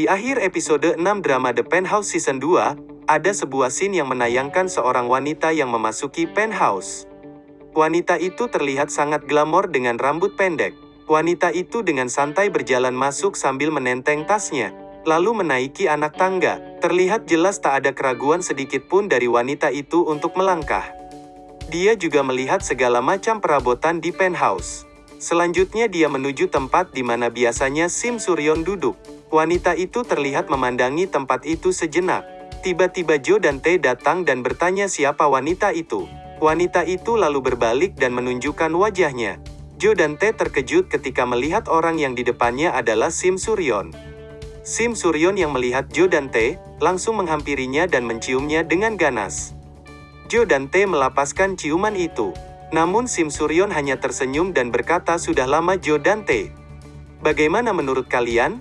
Di akhir episode 6 drama The Penthouse Season 2, ada sebuah scene yang menayangkan seorang wanita yang memasuki penthouse. Wanita itu terlihat sangat glamor dengan rambut pendek. Wanita itu dengan santai berjalan masuk sambil menenteng tasnya, lalu menaiki anak tangga. Terlihat jelas tak ada keraguan sedikit pun dari wanita itu untuk melangkah. Dia juga melihat segala macam perabotan di penthouse. Selanjutnya dia menuju tempat di mana biasanya Sim Suryon duduk. Wanita itu terlihat memandangi tempat itu sejenak. Tiba-tiba Jo dan Tae datang dan bertanya siapa wanita itu. Wanita itu lalu berbalik dan menunjukkan wajahnya. Jo dan Tae terkejut ketika melihat orang yang di depannya adalah Sim Suryon. Sim Suryon yang melihat Jo dan Tae, langsung menghampirinya dan menciumnya dengan ganas. Jo dan Tae melapaskan ciuman itu. Namun Sim Suryon hanya tersenyum dan berkata sudah lama Jo dan Tae. Bagaimana menurut kalian?